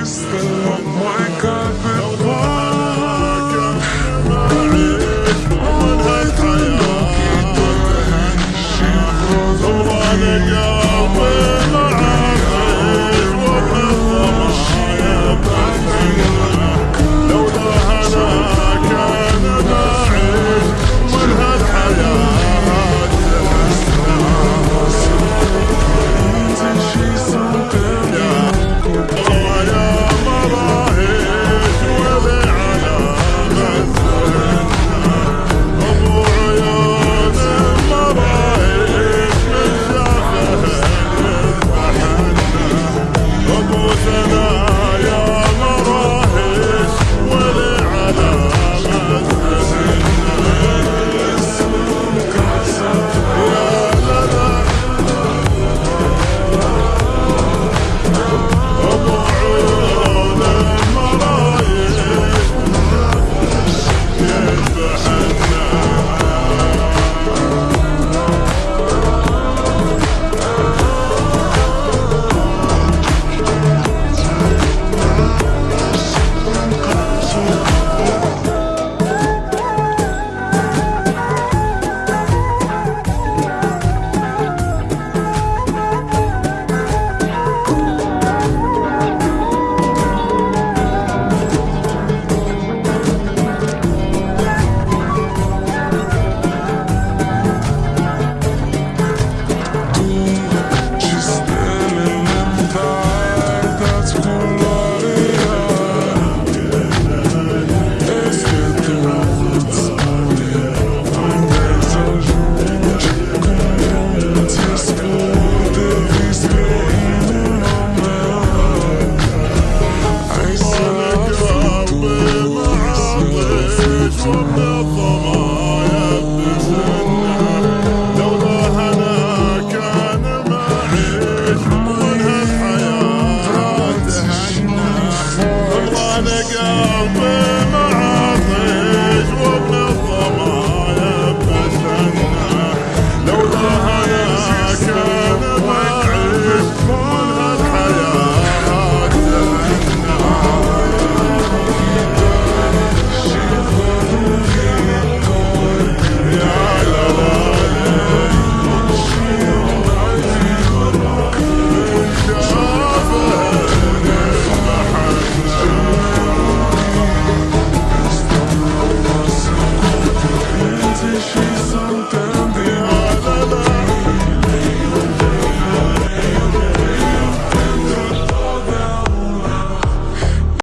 wasted on my